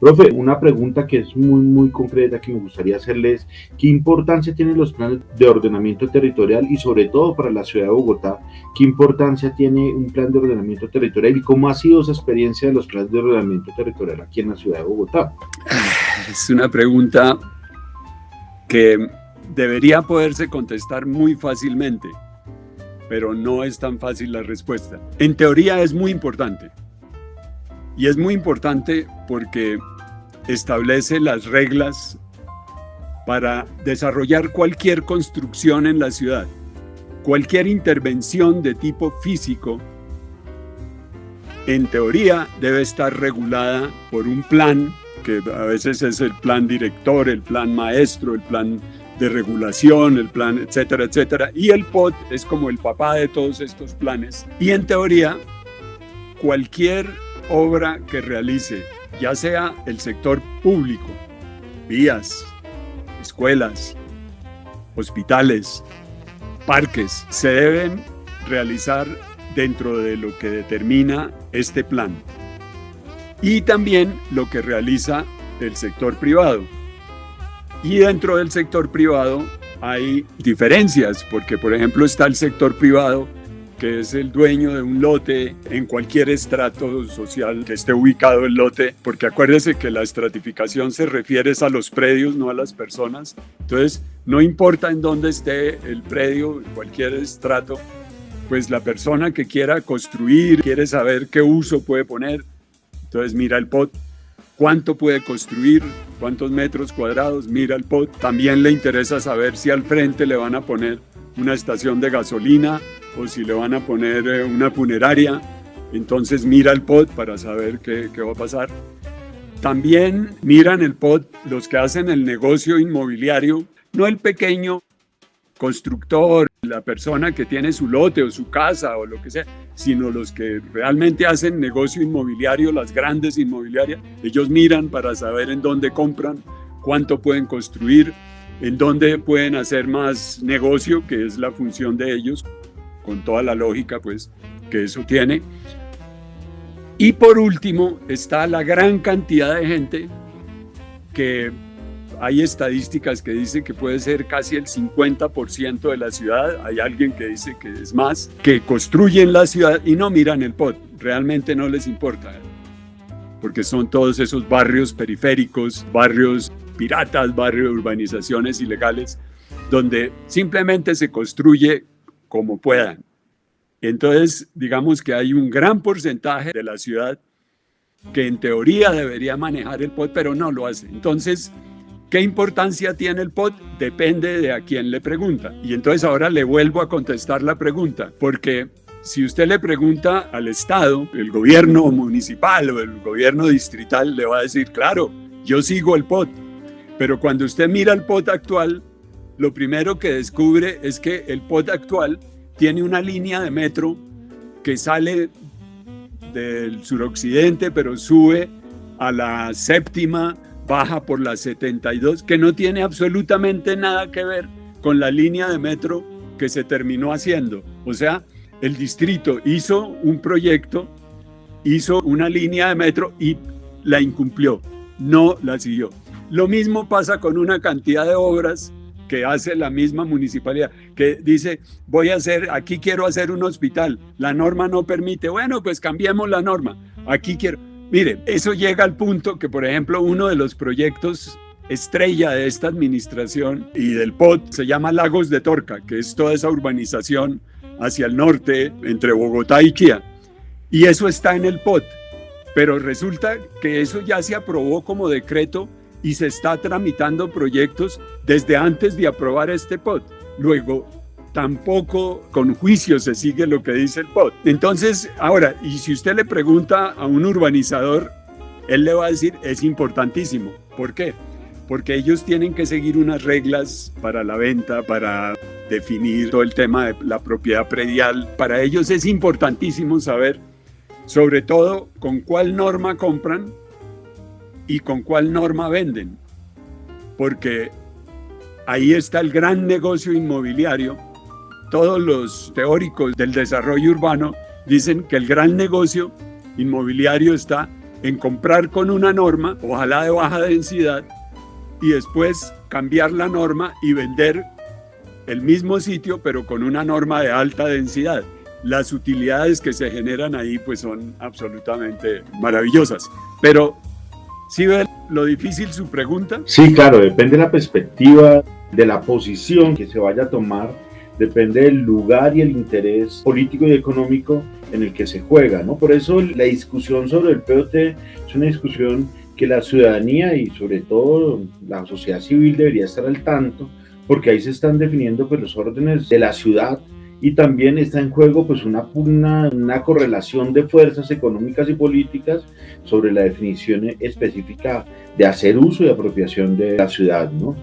Profe, una pregunta que es muy, muy concreta que me gustaría hacerles, ¿qué importancia tienen los planes de ordenamiento territorial y sobre todo para la ciudad de Bogotá, qué importancia tiene un plan de ordenamiento territorial y cómo ha sido esa experiencia de los planes de ordenamiento territorial aquí en la ciudad de Bogotá? Es una pregunta que debería poderse contestar muy fácilmente, pero no es tan fácil la respuesta. En teoría es muy importante y es muy importante porque establece las reglas para desarrollar cualquier construcción en la ciudad. Cualquier intervención de tipo físico, en teoría, debe estar regulada por un plan, que a veces es el plan director, el plan maestro, el plan de regulación, el plan, etcétera, etcétera. Y el POT es como el papá de todos estos planes. Y en teoría, cualquier obra que realice, ya sea el sector público, vías, escuelas, hospitales, parques, se deben realizar dentro de lo que determina este plan. Y también lo que realiza el sector privado. Y dentro del sector privado hay diferencias, porque por ejemplo está el sector privado que es el dueño de un lote en cualquier estrato social que esté ubicado el lote, porque acuérdese que la estratificación se refiere a los predios, no a las personas. Entonces, no importa en dónde esté el predio, en cualquier estrato, pues la persona que quiera construir, quiere saber qué uso puede poner, entonces mira el POT, cuánto puede construir, cuántos metros cuadrados, mira el POT. También le interesa saber si al frente le van a poner una estación de gasolina o si le van a poner eh, una funeraria, entonces mira el POT para saber qué, qué va a pasar. También miran el POT los que hacen el negocio inmobiliario, no el pequeño constructor, la persona que tiene su lote o su casa o lo que sea, sino los que realmente hacen negocio inmobiliario, las grandes inmobiliarias, ellos miran para saber en dónde compran, cuánto pueden construir, en dónde pueden hacer más negocio, que es la función de ellos, con toda la lógica pues que eso tiene. Y por último está la gran cantidad de gente que hay estadísticas que dicen que puede ser casi el 50% de la ciudad, hay alguien que dice que es más, que construyen la ciudad y no miran el POT, realmente no les importa, porque son todos esos barrios periféricos, barrios piratas, barrios urbanizaciones ilegales, donde simplemente se construye como puedan. Entonces, digamos que hay un gran porcentaje de la ciudad que en teoría debería manejar el POT, pero no lo hace. Entonces, ¿qué importancia tiene el POT? Depende de a quién le pregunta. Y entonces ahora le vuelvo a contestar la pregunta, porque si usted le pregunta al Estado, el gobierno municipal o el gobierno distrital, le va a decir, claro, yo sigo el POT. Pero cuando usted mira el POT actual, lo primero que descubre es que el POT actual tiene una línea de metro que sale del suroccidente, pero sube a la séptima, baja por la 72, que no tiene absolutamente nada que ver con la línea de metro que se terminó haciendo. O sea, el distrito hizo un proyecto, hizo una línea de metro y la incumplió, no la siguió. Lo mismo pasa con una cantidad de obras hace la misma municipalidad, que dice, voy a hacer, aquí quiero hacer un hospital, la norma no permite, bueno, pues cambiemos la norma, aquí quiero, mire, eso llega al punto que, por ejemplo, uno de los proyectos estrella de esta administración y del POT se llama Lagos de Torca, que es toda esa urbanización hacia el norte, entre Bogotá y Chía, y eso está en el POT, pero resulta que eso ya se aprobó como decreto y se está tramitando proyectos desde antes de aprobar este POT. Luego, tampoco con juicio se sigue lo que dice el POT. Entonces, ahora, y si usted le pregunta a un urbanizador, él le va a decir, es importantísimo. ¿Por qué? Porque ellos tienen que seguir unas reglas para la venta, para definir todo el tema de la propiedad predial. Para ellos es importantísimo saber, sobre todo, con cuál norma compran y con cuál norma venden. Porque ahí está el gran negocio inmobiliario. Todos los teóricos del desarrollo urbano dicen que el gran negocio inmobiliario está en comprar con una norma, ojalá de baja densidad, y después cambiar la norma y vender el mismo sitio, pero con una norma de alta densidad. Las utilidades que se generan ahí pues son absolutamente maravillosas. Pero, ¿sí ve lo difícil su pregunta? Sí, claro, depende de la perspectiva, de la posición que se vaya a tomar, depende del lugar y el interés político y económico en el que se juega, ¿no? Por eso la discusión sobre el POT es una discusión que la ciudadanía y sobre todo la sociedad civil debería estar al tanto, porque ahí se están definiendo pues, los órdenes de la ciudad y también está en juego pues una, una, una, correlación de fuerzas económicas y políticas sobre la definición específica de hacer uso y apropiación de la ciudad, ¿no?